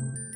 thank you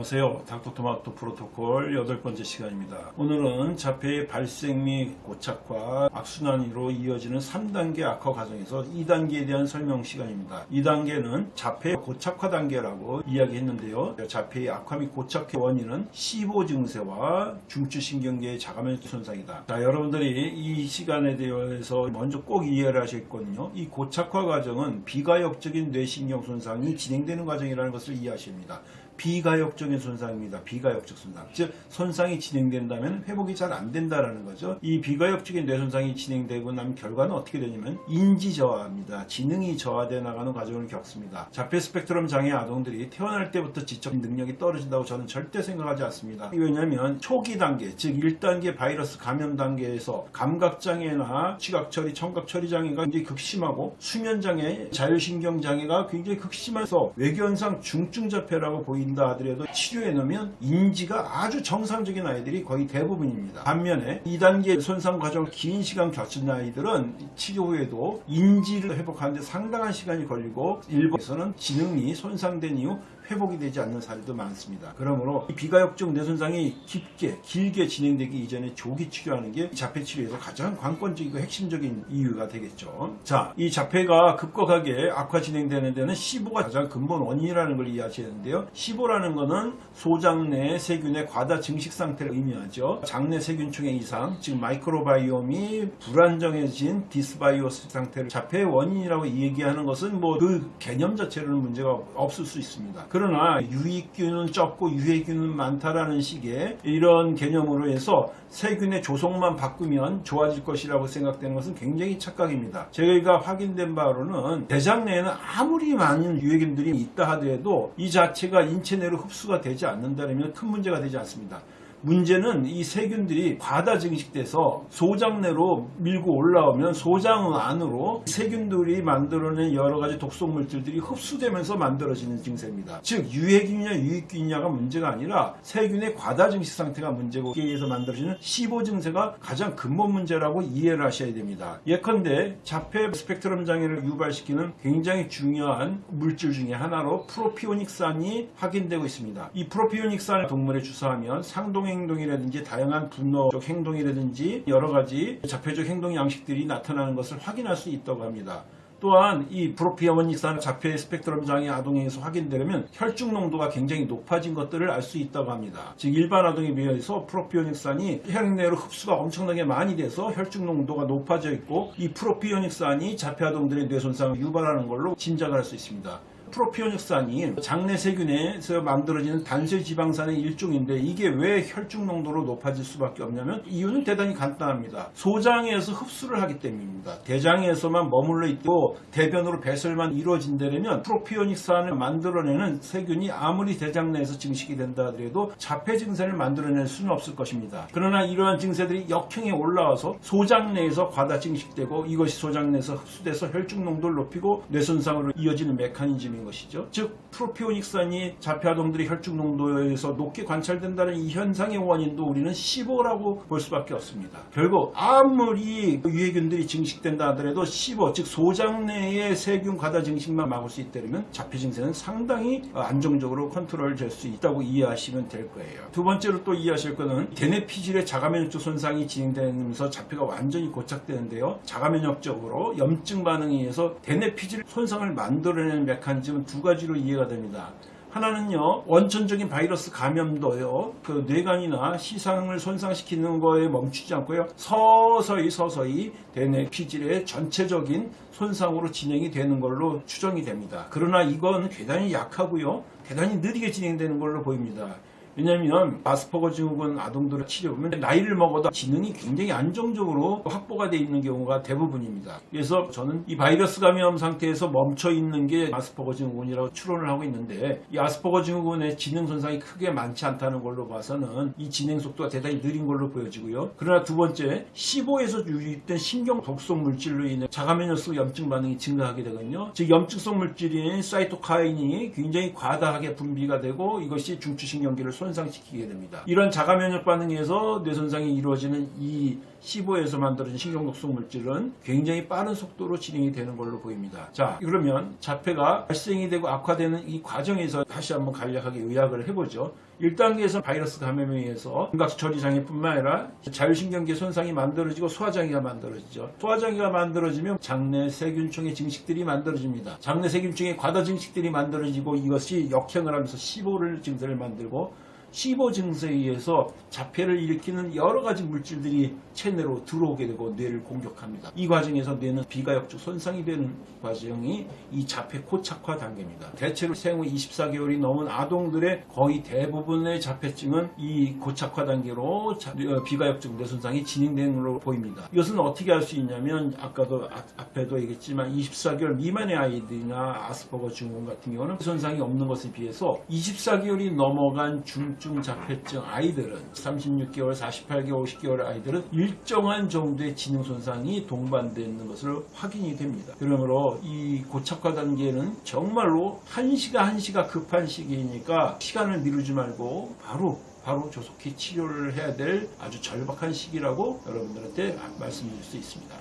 안녕하세요. 닥터토마토 프로토콜 여덟 번째 시간입니다. 오늘은 자폐의 발생 및 고착화, 악순환으로 이어지는 3단계 악화 과정에서 2단계에 대한 설명 시간입니다. 2단계는 자폐 고착화 단계라고 이야기했는데요. 자폐의 악화 및 고착화 원인은 15 증세와 중추신경계의 자가면 손상이다. 자, 여러분들이 이 시간에 대해서 먼저 꼭 이해를 하셨거든요. 이 고착화 과정은 비가역적인 뇌신경 손상이 진행되는 과정이라는 것을 이해하십니다. 비가역적인 손상입니다. 비가역적 손상. 즉 손상이 진행된다면 회복이 잘 안 된다라는 거죠. 이 비가역적인 뇌 손상이 진행되고 나면 결과는 어떻게 되냐면 인지 저하입니다. 지능이 저하돼 나가는 과정을 겪습니다. 자폐 스펙트럼 장애 아동들이 태어날 때부터 지적 능력이 떨어진다고 저는 절대 생각하지 않습니다. 왜냐하면 초기 단계, 즉 1단계 바이러스 감염 단계에서 감각 장애나 시각 처리, 청각 처리 장애가 굉장히 극심하고 수면 장애, 자율신경 장애가 굉장히 극심해서 외견상 중증 자폐라고 보 인다 하더라도 치료해 놓으면 인지가 아주 정상적인 아이들이 거의 대부분입니다. 반면에 2단계 손상 과정을 긴 시간 겪은 아이들은 치료 후에도 인지를 회복하는데 상당한 시간이 걸리고 일부에서는 지능이 손상된 이후 회복이 되지 않는 사례도 많습니다. 그러므로 이 비가역적 뇌손상이 깊게 길게 진행되기 이전에 조기 치료하는 게 자폐 치료에서 가장 관건적이고 핵심적인 이유가 되겠죠. 자, 이 자폐가 급격하게 악화 진행되는 데는 15가 가장 근본 원인이라는 걸 이해하셔야 되는데요. SIBO라는 거는 소장내 세균의 과다 증식 상태를 의미하죠. 장내 세균층의 이상, 즉 마이크로바이옴이 불안정해진 dysbiosis 상태를 자폐의 원인이라고 얘기하는 것은 뭐 그 개념 자체로는 문제가 없을 수 있습니다. 그러나 유익균은 적고 유해균은 많다라는 식의 이런 개념으로 해서 세균의 조성만 바꾸면 좋아질 것이라고 생각되는 것은 굉장히 착각입니다. 저희가 확인된 바로는 대장 내에는 아무리 많은 유해균들이 있다 하더라도 이 자체가 인체 내로 흡수가 되지 않는다면 큰 문제가 되지 않습니다. 문제는 이 세균들이 과다 증식돼서 소장 내로 밀고 올라오면 소장 안으로 세균들이 만들어낸 여러 가지 독성 물질들이 흡수되면서 만들어지는 증세입니다. 즉 유해균이냐 유익균이냐가 문제가 아니라 세균의 과다 증식 상태가 문제고 이에 의해서 만들어지는 15 증세가 가장 근본 문제라고 이해를 하셔야 됩니다. 예컨대 자폐 스펙트럼 장애를 유발시키는 굉장히 중요한 물질 중에 하나로 프로피오닉산이 확인되고 있습니다. 이 프로피오닉산 동물에 주사하면 상동 행동이라든지 다양한 분노적 행동이라든지 여러 가지 자폐적 행동 양식들이 나타나는 것을 확인할 수 있다고 합니다. 또한 이 프로피어머닉산 자폐 스펙트럼 장애 아동에서 확인되려면 혈중 농도가 굉장히 높아진 것들을 알 수 있다고 합니다. 즉 일반 아동에 비해서 프로피오닉산이 혈액 내로 흡수가 엄청나게 많이 돼서 혈중 농도가 높아져 있고 이 프로피오닉산이 자폐 아동들의 뇌 손상을 유발하는 걸로 짐작을 할 수 있습니다. 프로피오닉산이 장내 세균에서 만들어지는 단세 지방산의 일종인데 이게 왜 혈중 농도로 높아질 수밖에 없냐면 이유는 대단히 간단합니다. 소장에서 흡수를 하기 때문입니다. 대장에서만 머물러 있고 대변으로 배설만 이루어진다면 프로피오닉산을 만들어내는 세균이 아무리 대장 내에서 증식이 된다 하더라도 자폐 증세를 만들어낼 수는 없을 것입니다. 그러나 이러한 증세들이 역행에 올라와서 소장 내에서 과다 증식되고 이것이 소장 내에서 흡수돼서 혈중 농도를 높이고 뇌손상으로 이어지는 메커니즘입 니다. 것이죠. 즉 프로피오닉산이 자폐아동들의 혈중 농도에서 높게 관찰된다는 이 현상의 원인도 우리는 15라고 볼 수밖에 없습니다. 결국 아무리 유해균들이 증식된다 하더라도 15, 즉 소장 내의 세균 과다 증식만 막을 수 있다면 자폐 증세는 상당히 안정적으로 컨트롤 될 수 있다고 이해하시면 될 거예요. 두 번째로 또 이해하실 것은 대뇌 피질의 자가면역적 손상이 진행되면서 자폐가 완전히 고착되는데요. 자가면역적으로 염증 반응에 의해서 대뇌 피질 손상을 만들어내는 메커니즘은 두 가지로 이해가 됩니다. 하나는요 원천적인 바이러스 감염도요 그 뇌간이나 시상을 손상시키는 거에 멈추지 않고요 서서히 서서히 대뇌 피질의 전체적인 손상으로 진행이 되는 걸로 추정이 됩니다 그러나 이건 대단히 약하고요 대단히 느리게 진행되는 걸로 보입니다 왜냐하면 아스퍼거 증후군 아동들을 치료하면 나이를 먹어도 지능이 굉장히 안정적으로 확보가 되어 있는 경우가 대부분입니다. 그래서 저는 이 바이러스 감염 상태에서 멈춰 있는 게 아스퍼거 증후군이라고 추론을 하고 있는데 이 아스퍼거 증후군의 지능 손상이 크게 많지 않다는 걸로 봐서는 이 진행 속도가 대단히 느린 걸로 보여지고요. 그러나 두 번째 15에서 유입된 신경 독성 물질로 인해 자가면역성 염증 반응이 증가하게 되거든요. 즉 염증성 물질인 사이토카인이 굉장히 과다하게 분비가 되고 이것이 중추신경계를 손 손상시키게 됩니다. 이런 자가 면역 반응에서 뇌 손상이 이루어지는 이 C5에서 만들어진 신경독성 물질은 굉장히 빠른 속도로 진행이 되는 걸로 보입니다. 자, 그러면 자폐가 발생이 되고 악화되는 이 과정에서 다시 한번 간략하게 요약을 해보죠. 1단계에서 바이러스 감염에 의해서 감각 처리 장애뿐만 아니라 자율신경계 손상이 만들어지고 소화장애가 만들어지죠. 소화장애가 만들어지면 장내 세균층의 증식들이 만들어집니다. 장내 세균층의 과다 증식들이 만들어지고 이것이 역행을 하면서 C5를 증세를 만들고 C5 증세에 의해서 자폐를 일으키는 여러 가지 물질들이 체내로 들어오게 되고 뇌를 공격합니다. 이 과정에서 뇌는 비가역적 손상이 되는 과정이 이 자폐 코착화 단계입니다. 대체로 생후 24개월이 넘은 아동들의 거의 대부분의 자폐증은 이 고착화 단계로 자- 어, 비가역적 뇌 손상이 진행되는 걸로 보입니다. 이것은 어떻게 할수 있냐면 아까도 아- 앞에도 얘기했지만 24개월 미만의 아이들이나 아스퍼거 증후군 같은 경우는 손상이 없는 것에 비해서 24개월이 넘어간 중증 자폐증 아이들은 36개월, 48개월, 50개월 아이들은 일정한 정도의 지능 손상이 동반되는 것을 확인이 됩니다. 그러므로 이 고착화 단계는 정말로 한시가 한시가 급한 시기이니까 시간을 미루지 말고 바로 바로 조속히 치료를 해야 될 아주 절박한 시기라고 여러분들한테 말씀드릴 수 있습니다.